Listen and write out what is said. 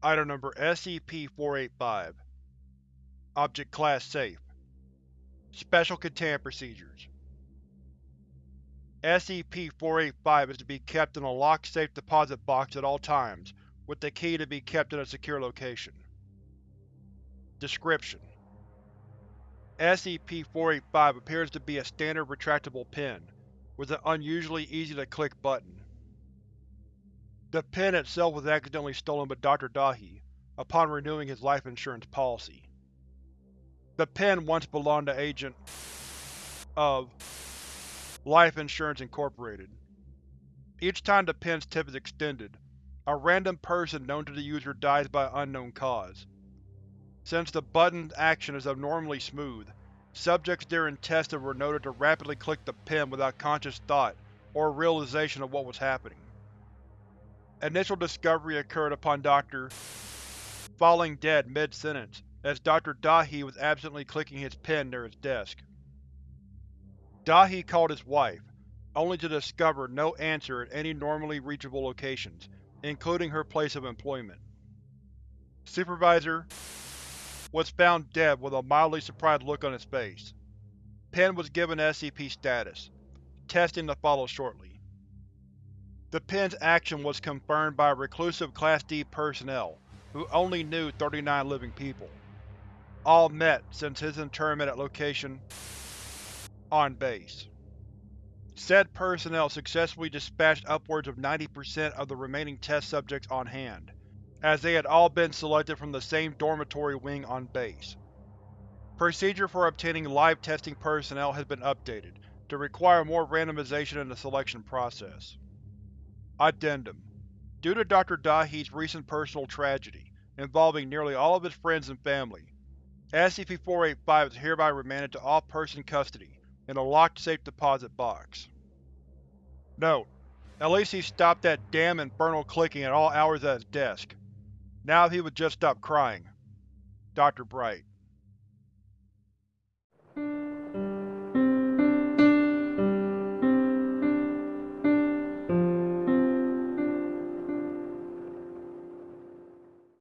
Item Number SCP-485 Object Class Safe Special Containment Procedures SCP-485 is to be kept in a locked safe deposit box at all times, with the key to be kept in a secure location. Description: SCP-485 appears to be a standard retractable pen, with an unusually easy-to-click button. The pen itself was accidentally stolen by Dr. Dahi, upon renewing his life insurance policy. The pen once belonged to Agent of Life Insurance Incorporated. Each time the pen's tip is extended, a random person known to the user dies by unknown cause. Since the button's action is abnormally smooth, subjects during testing were noted to rapidly click the pen without conscious thought or realization of what was happening. Initial discovery occurred upon Dr. falling dead mid-sentence, as Dr. Dahi was absently clicking his pen near his desk. Dahi called his wife, only to discover no answer at any normally reachable locations, including her place of employment. Supervisor was found dead with a mildly surprised look on his face. Pen was given SCP status. Testing to follow shortly. The pen's action was confirmed by reclusive Class D personnel, who only knew 39 living people. All met since his internment at location on base. Said personnel successfully dispatched upwards of 90% of the remaining test subjects on hand, as they had all been selected from the same dormitory wing on base. Procedure for obtaining live testing personnel has been updated, to require more randomization in the selection process. Addendum Due to Dr. Dahi's recent personal tragedy, involving nearly all of his friends and family, SCP-485 is hereby remanded to off-person custody in a locked safe deposit box. Note: At least he stopped that damn infernal clicking at all hours at his desk. Now if he would just stop crying. Dr. Bright